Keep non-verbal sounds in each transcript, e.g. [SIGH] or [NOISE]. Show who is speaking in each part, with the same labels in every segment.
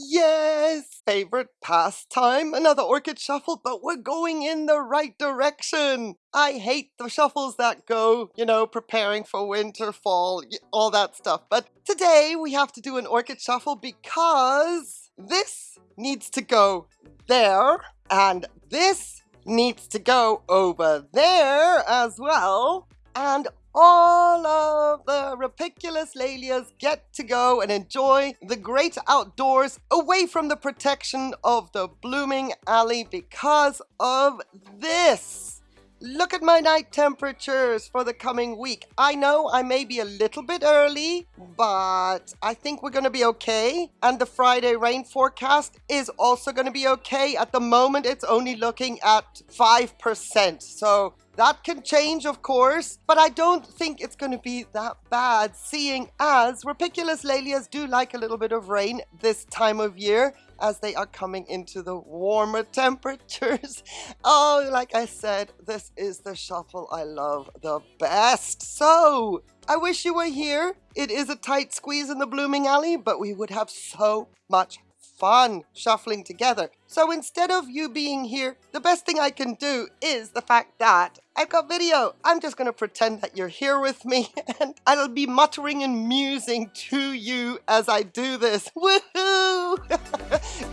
Speaker 1: Yes, favorite pastime, another orchid shuffle, but we're going in the right direction. I hate the shuffles that go, you know, preparing for winter, fall, all that stuff. But today we have to do an orchid shuffle because this needs to go there and this needs to go over there as well. And all of the Rupicolous Laelias get to go and enjoy the great outdoors away from the protection of the blooming alley because of this. Look at my night temperatures for the coming week. I know I may be a little bit early, but I think we're going to be okay. And the Friday rain forecast is also going to be okay. At the moment, it's only looking at 5%. So that can change, of course, but I don't think it's going to be that bad, seeing as Rupicolous Laelias do like a little bit of rain this time of year as they are coming into the warmer [LAUGHS] temperatures. Oh, like I said, this is the shuffle I love the best. So, I wish you were here. It is a tight squeeze in the blooming alley, but we would have so much fun shuffling together. So instead of you being here, the best thing I can do is the fact that I've got video. I'm just going to pretend that you're here with me [LAUGHS] and I'll be muttering and musing to you as I do this. [LAUGHS] Woohoo!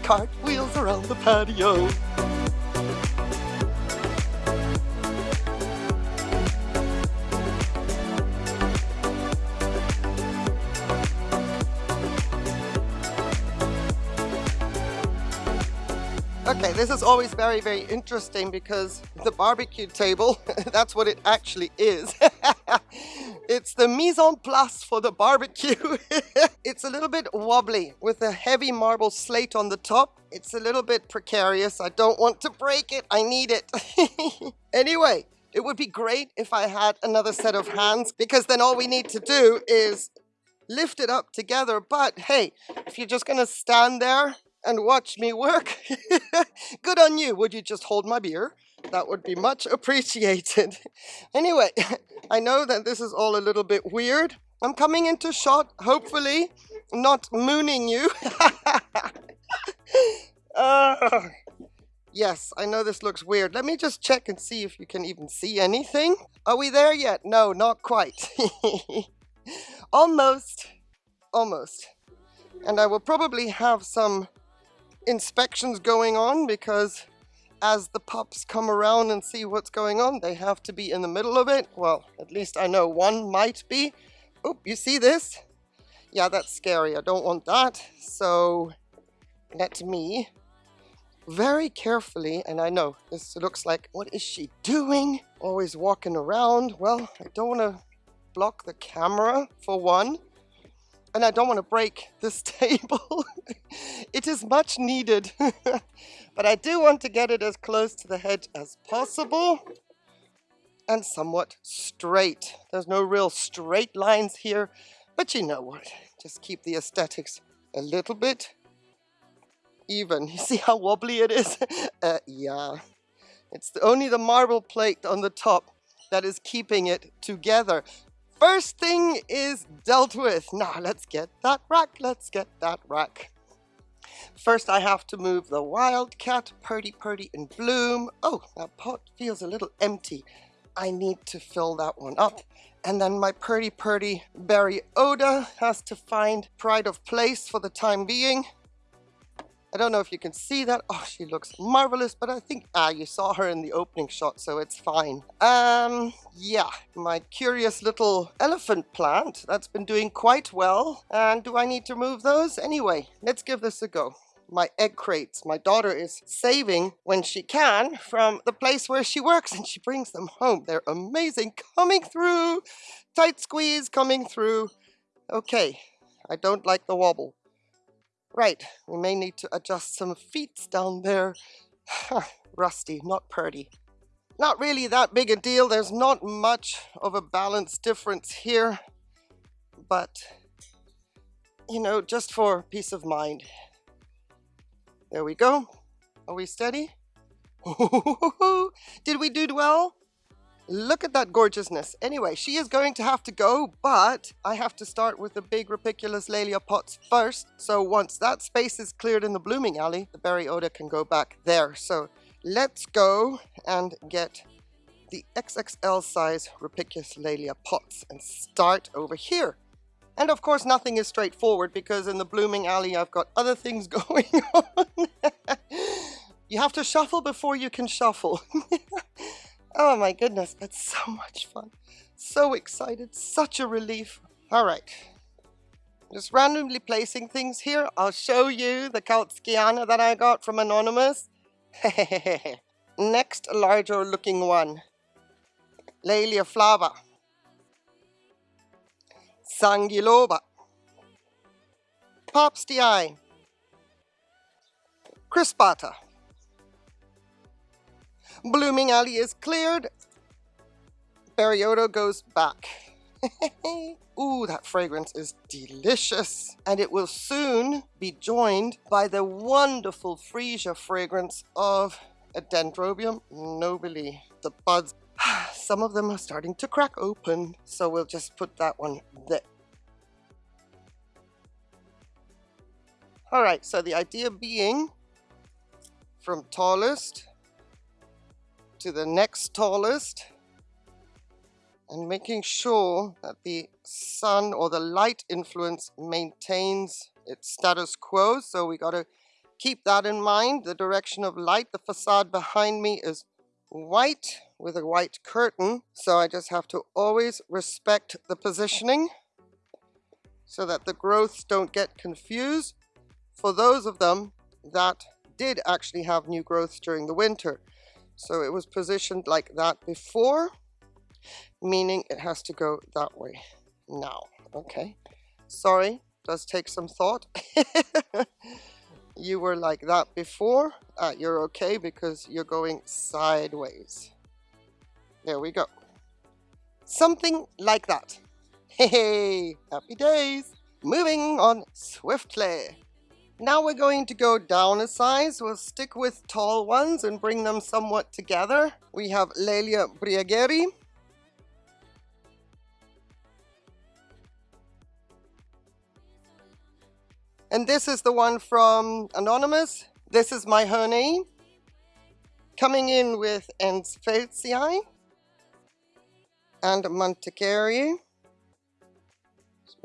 Speaker 1: [LAUGHS] Cartwheels around the patio. This is always very, very interesting because the barbecue table, [LAUGHS] that's what it actually is. [LAUGHS] it's the mise en place for the barbecue. [LAUGHS] it's a little bit wobbly with a heavy marble slate on the top. It's a little bit precarious. I don't want to break it. I need it. anyway, it would be great if I had another set of hands because then all we need to do is lift it up together. But hey, if you're just going to stand there and watch me work. [LAUGHS] Good on you. Would you just hold my beer? That would be much [LAUGHS] appreciated. anyway, [LAUGHS] I know that this is all a little bit weird. I'm coming into shot, hopefully, not mooning you. uh, yes, I know this looks weird. Let me just check and see if you can even see anything. Are we there yet? No, not quite. Almost. Almost. And I will probably have some inspections going on because as the pups come around and see what's going on, they have to be in the middle of it. Well, at least I know one might be. Oh, you see this? Yeah, that's scary. I don't want that. So let me very carefully, and I know this looks like, what is she doing? Always walking around. Well, I don't want to block the camera for one and I don't want to break this [LAUGHS] table. It is much needed, [LAUGHS] but I do want to get it as close to the hedge as possible and somewhat straight. There's no real straight lines here, but you know what? Just keep the aesthetics a little bit even. [LAUGHS] You see how wobbly it is? [LAUGHS] uh, yeah. It's only the marble plate on the top that is keeping it together. First thing is dealt with. Now let's get that rack, let's get that rack. First I have to move the Wildcat, Purdy Purdy in Bloom. Oh, that pot feels a little empty. I need to fill that one up. And then my Purdy Purdy Berry Oda has to find pride of place for the time being. I don't know if you can see that. Oh, she looks marvelous, but I think, ah, you saw her in the opening shot, so it's fine. Um, yeah, my curious little elephant plant, that's been doing quite well. And do I need to move those? Anyway, let's give this a go my egg crates. My daughter is saving when she can from the place where she works and she brings them home. They're amazing. Coming through. Tight squeeze coming through. Okay, I don't like the wobble. Right, we may need to adjust some feet down there. [SIGHS] Rusty, not purdy. Not really that big a deal. There's not much of a balance difference here. But, you know, just for peace of mind. There we go. Are we steady? [LAUGHS] Did we do well? Look at that gorgeousness. Anyway, she is going to have to go, but I have to start with the big Rupicolous Laelia pots first. So once that space is cleared in the blooming alley, the Baryota can go back there. So let's go and get the XXL size Rupicolous Laelia pots and start over here. And of course, nothing is straightforward because in the blooming alley, I've got other things [LAUGHS] going on. [LAUGHS] you have to shuffle before you can shuffle. [LAUGHS] Oh my goodness, that's so [LAUGHS] much fun. So excited, such a relief. All right, just randomly placing things here. I'll show you the Kautskiana that I got from Anonymous. [LAUGHS] Next larger looking one, Laelia flava, Sanguiloba, Popstii, Crispata, Blooming Alley is cleared. Baryota goes back. [LAUGHS] Ooh, that fragrance is delicious. And it will soon be joined by the wonderful freesia fragrance of a Dendrobium nobile. The buds, [SIGHS] some of them are starting to crack open. So we'll just put that one there. All right, so the idea being from tallest to the next tallest and making sure that the sun or the light influence maintains its status quo. So we got to keep that in mind. The direction of light, the facade behind me is white with a white curtain. So I just have to always respect the positioning so that the growths don't get confused for those of them that did actually have new growths during the winter. So it was positioned like that before, meaning it has to go that way now. Okay, sorry, does take some thought. [LAUGHS] you were like that before, uh, you're okay because you're going sideways. There we go. Something like that. Hey, happy days. Moving on swiftly. Now we're going to go down a size. We'll stick with tall ones and bring them somewhat together. We have Laelia Briegeri. And this is the one from Anonymous. This is my honey. Coming in with Ensfeldtii and Mantecari.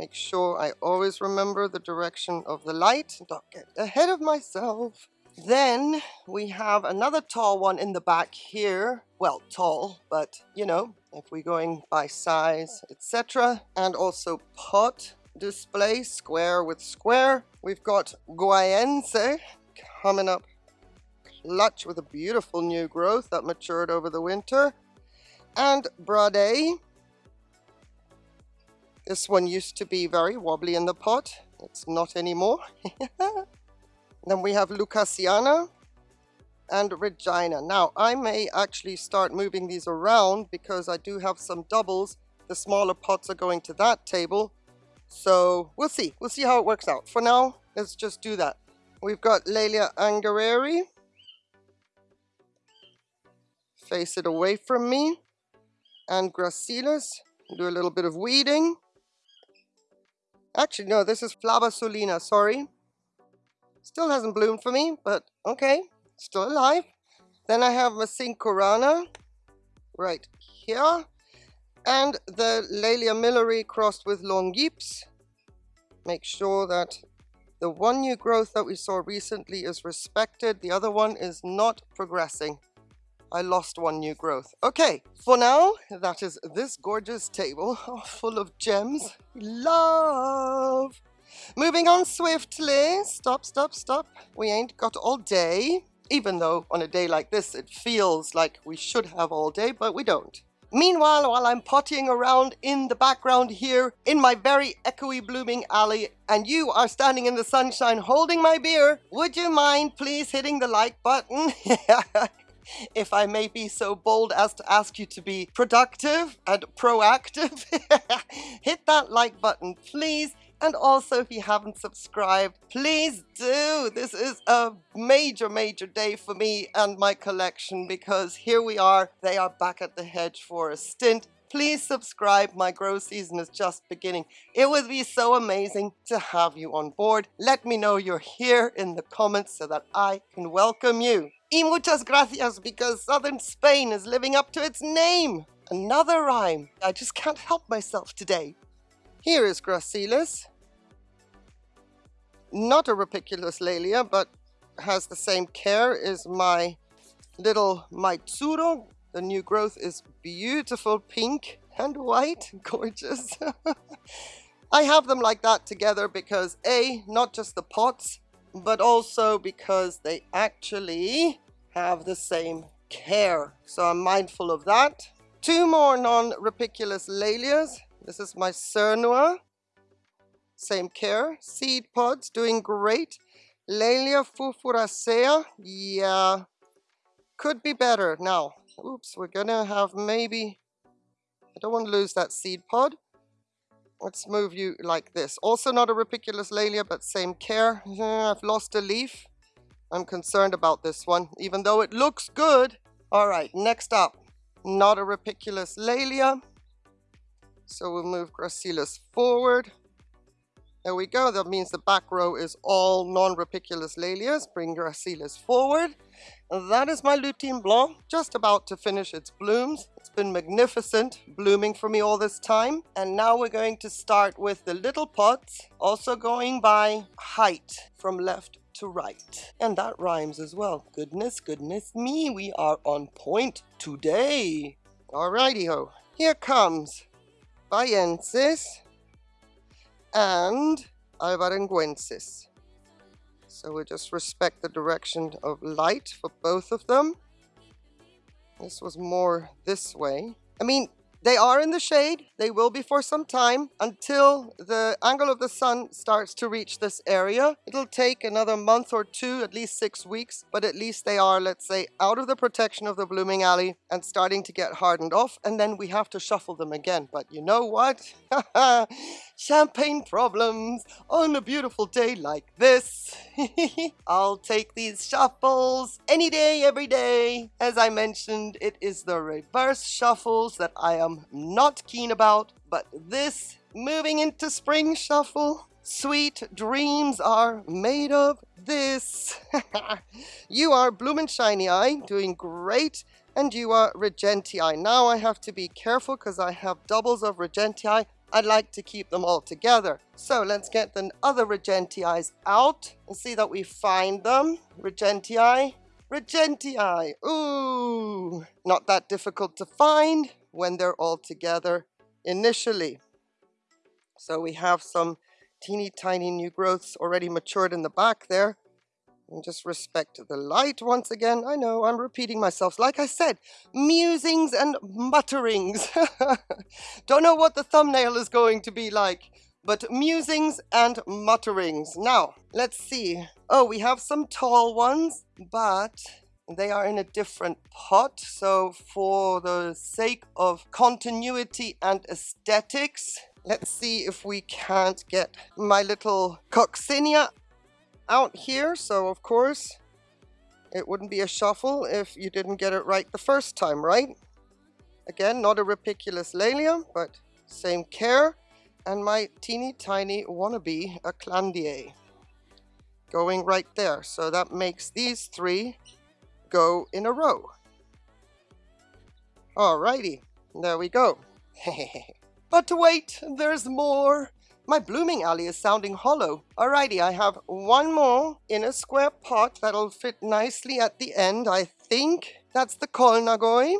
Speaker 1: Make sure I always remember the direction of the light. Don't get ahead of myself. Then we have another tall one in the back here. Well, tall, but you know, if we're going by size, etc. And also pot display, square with square. We've got Guaiense coming up clutch with a beautiful new growth that matured over the winter. And Brade this one used to be very wobbly in the pot. It's not anymore. [LAUGHS] then we have Lucasiana and Regina. Now, I may actually start moving these around because I do have some doubles. The smaller pots are going to that table. So we'll see. We'll see how it works out. For now, let's just do that. We've got Laelia Angereri. Face it away from me. And Gracilis. Do a little bit of weeding. Actually, no, this is Flava Solina, sorry. Still hasn't bloomed for me, but okay, still alive. Then I have Masinkorana right here. And the Laelia Milleri crossed with Longipes. Make sure that the one new growth that we saw recently is respected. The other one is not progressing. I lost one new growth. Okay, for now, that is this gorgeous table [LAUGHS] oh, full of gems. Love! Moving on swiftly. Stop, stop, stop. We ain't got all day. Even though on a day like this, it feels like we should have all day, but we don't. Meanwhile, while I'm pottying around in the background here in my very echoey blooming alley and you are standing in the sunshine holding my beer, would you mind please hitting the like button? [LAUGHS] [LAUGHS] if I may be so bold as to ask you to be productive and proactive, [LAUGHS] hit that like button, please. And also, if you haven't subscribed, please do. This is a major, major day for me and my collection because here we are. They are back at the hedge for a stint. Please subscribe. My grow season is just beginning. It would be so amazing to have you on board. Let me know you're here in the comments so that I can welcome you. Y muchas gracias because southern Spain is living up to its name. Another rhyme. I just can't help myself today. Here is Gracilis. Not a Rupicolous Laelia, but has the same care as my little Maitsuro. The new growth is beautiful pink and white, [LAUGHS] gorgeous. [LAUGHS] I have them like that together because A, not just the pots, but also because they actually have the same care. So I'm mindful of that. Two more non-rupicolous Laelias. This is my Cernua. Same care. Seed pods doing great. Laelia furfuracea. Yeah. Could be better. Now, oops, we're gonna have maybe... I don't want to lose that seed pod. Let's move you like this. Also not a Rupicolous Laelia, but same care. I've lost a leaf. I'm concerned about this one, even though it looks good. All right, next up not a Rupicolous Laelia. So we'll move Gracilis forward. There we go. That means the back row is all non-Rupicolous Laelias. Bring Gracilis forward. That is my Lutine Blanc, just about to finish its blooms. It's been magnificent blooming for me all this time. And now we're going to start with the little pots, also going by height from left to right. And that rhymes as well. Goodness, goodness me, we are on point today. Alrighty ho, here comes Bahiensis and Alvarenguensis. So we just respect the direction of light for both of them. This was more this way. I mean, they are in the shade. They will be for some time until the angle of the sun starts to reach this area. It'll take another month or two, at least six weeks, but at least they are, let's say, out of the protection of the blooming alley and starting to get hardened off. And then we have to shuffle them again. But you know what? [LAUGHS] Champagne problems on a beautiful day like this. [LAUGHS] I'll take these shuffles any day, every day. As I mentioned, it is the reverse shuffles that I am not keen about, but this moving into spring shuffle, sweet dreams are made of this. [LAUGHS] you are Blumenscheinii, doing great, and you are Regentii. Now I have to be careful because I have doubles of Regentii. I'd like to keep them all together. So let's get the other Regentii out and see that we find them. Regentii, Regentii, ooh, not that difficult to find when they're all together initially. So we have some teeny tiny new growths already matured in the back there. And just respect the light once again. I know I'm repeating myself. Like I said, musings and mutterings. [LAUGHS] Don't know what the thumbnail is going to be like, but musings and mutterings. Now, let's see. Oh, we have some tall ones, but they are in a different pot. So for the sake of continuity and aesthetics, let's see if we can't get my little coccinia out here. So of course, it wouldn't be a shuffle if you didn't get it right the first time, right? Again, not a Rupicolous Laelia, but same care. And my teeny tiny wannabe, a Clandier, going right there. So that makes these three go in a row. Alrighty, there we go. [LAUGHS] but wait, there's more. My blooming alley is sounding hollow. Alrighty, I have one more in a square pot that'll fit nicely at the end, I think. That's the Colnagoi.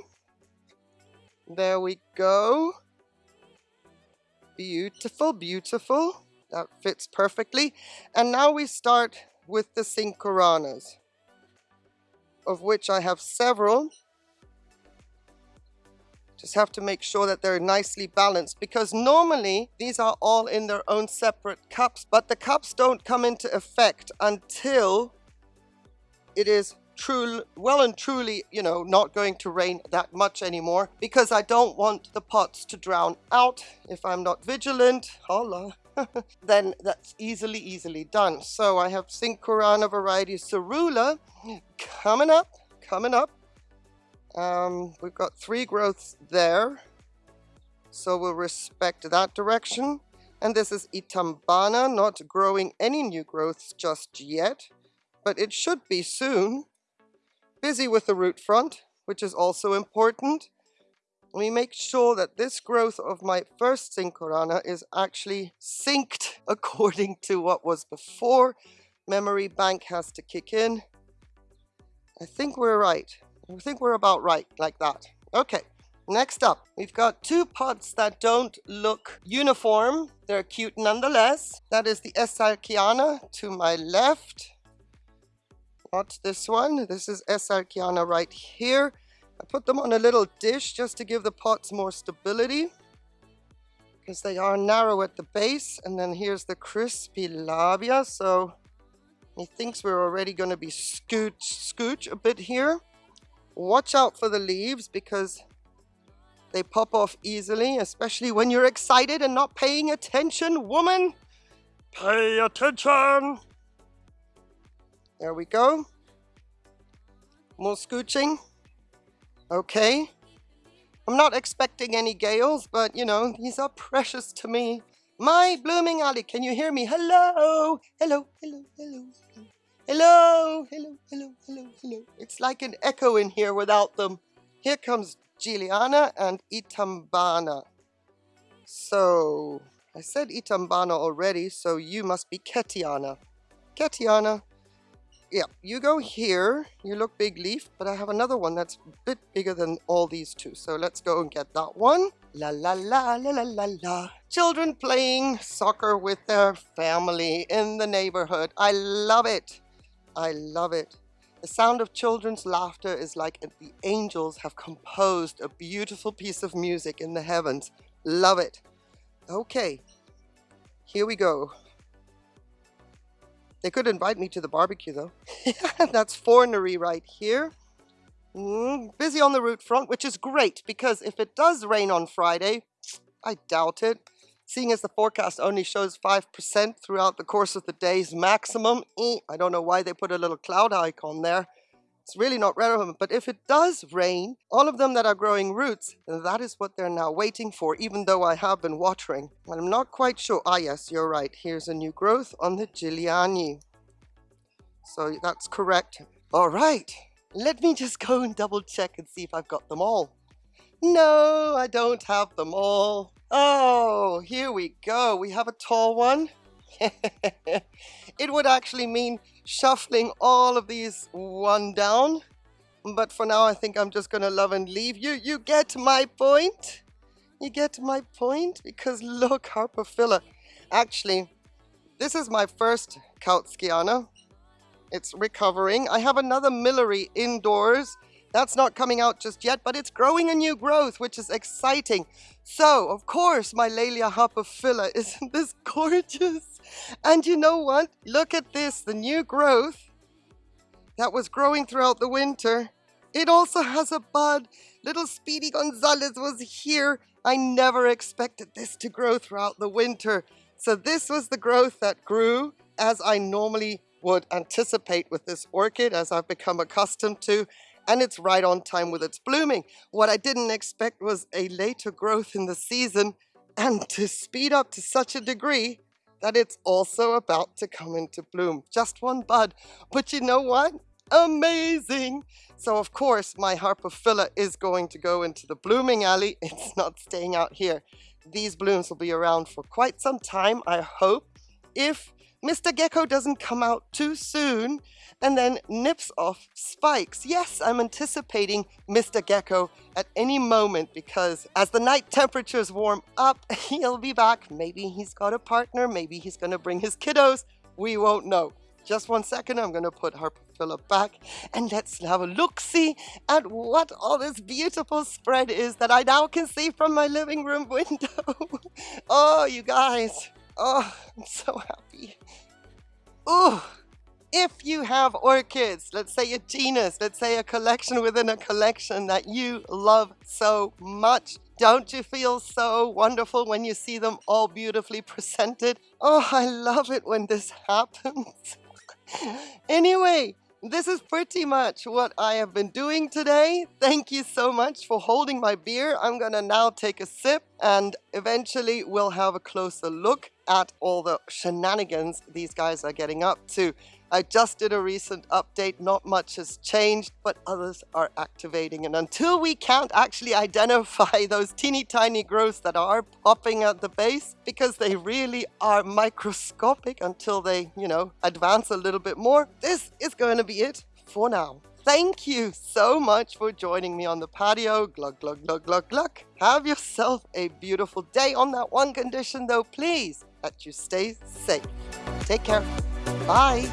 Speaker 1: There we go. Beautiful, beautiful. That fits perfectly. And now we start with the Sincoranas of which I have several. Just have to make sure that they're nicely balanced because normally these are all in their own separate cups, but the cups don't come into effect until it is true, well and truly, you know, not going to rain that much anymore because I don't want the pots to drown out if I'm not vigilant. Holla. [LAUGHS] then that's easily, easily done. So I have Sincorana variety Cerula coming up, coming up. Um, we've got three growths there. So we'll respect that direction. And this is Itambana, not growing any new growths just yet, but it should be soon. Busy with the root front, which is also important. We make sure that this growth of my first Sincorana is actually synced [LAUGHS] according to what was before. Memory bank has to kick in. I think we're right. I think we're about right, like that. Okay, next up, we've got two pots that don't look uniform. They're cute nonetheless. That is the S. Alkiana to my left. Not this one. This is S. Alkiana right here. I put them on a little dish just to give the pots more stability because they are narrow at the base. And then here's the crispilabia. So he thinks we're already going to be scooch, scooch a bit here. Watch out for the leaves because they pop off easily, especially when you're excited and not paying attention, woman. Pay attention. There we go. More scooching. Okay. I'm not expecting any gales, but you know, these are precious to me. My blooming alley, can you hear me? Hello, hello, hello, hello, hello, hello, hello, hello, hello. Hello. It's like an echo in here without them. Here comes Giliana and Itambana. So, I said Itambana already, so you must be Ketiana. Ketiana, yeah, you go here. You look big leaf, but I have another one that's a bit bigger than all these two. So let's go and get that one. La la la la la la la. Children playing soccer with their family in the neighborhood. I love it. I love it. The sound of children's laughter is like the angels have composed a beautiful piece of music in the heavens. Love it. Okay, here we go. They could invite me to the barbecue though. [LAUGHS] That's fornery right here. Mm, busy on the root front, which is great because if it does rain on Friday, I doubt it. Seeing as the forecast only shows 5% throughout the course of the day's maximum, eh, I don't know why they put a little cloud icon there. It's really not relevant, but if it does rain, all of them that are growing roots, that is what they're now waiting for, even though I have been watering. I'm not quite sure. Ah, yes, you're right. Here's a new growth on the Giliani. So that's correct. All right, let me just go and double check and see if I've got them all. No, I don't have them all. Oh, here we go. We have a tall one. [LAUGHS] it would actually mean shuffling all of these one down. But for now, I think I'm just going to love and leave you. You get my point? You get my point? Because look, Harpophylla. Actually, this is my first Kautskiana. It's recovering. I have another Milleri indoors that's not coming out just yet, but it's growing a new growth, which is exciting. So, of course, my Laelia Harpophylla, [LAUGHS] isn't this gorgeous? And you know what? Look at this, the new growth that was growing throughout the winter. It also has a bud. Little Speedy Gonzalez was here. I never expected this to grow throughout the winter. So this was the growth that grew as I normally would anticipate with this orchid, as I've become accustomed to and it's right on time with its blooming. What I didn't expect was a later growth in the season and to speed up to such a degree that it's also about to come into bloom. Just one bud, but you know what? Amazing! So of course my Harpophylla is going to go into the blooming alley. [LAUGHS] It's not staying out here. These blooms will be around for quite some time, I hope. If Mr. Gecko doesn't come out too soon and then nips off spikes. Yes, I'm anticipating Mr. Gecko at any moment because as the night temperatures warm up, [LAUGHS] he'll be back. Maybe he's got a partner, maybe he's gonna bring his kiddos. We won't know. Just one second, I'm gonna put Harpophylla back and let's have a look-see at what all this beautiful spread is that I now can see from my living room [LAUGHS] window. [LAUGHS] oh, you guys. Oh, I'm so happy. Oh, if you have orchids, let's say a genus, let's say a collection within a collection that you love so much, don't you feel so wonderful when you see them all beautifully presented? Oh, I love it when this [LAUGHS] happens. anyway, this is pretty much what I have been doing today. Thank you so much for holding my beer. I'm gonna now take a sip and eventually we'll have a closer look at all the shenanigans these guys are getting up to. I just did a recent update, not much has changed, but others are activating. And until we can't actually identify [LAUGHS] those teeny tiny growths that are popping at the base, because they really are microscopic until they, you know, advance a little bit more, this is going to be it for now. Thank you so much for joining me on the patio. Glug, glug, glug, glug, glug. Have yourself a beautiful day on that one condition though, please, that you stay safe. Take care. Bye.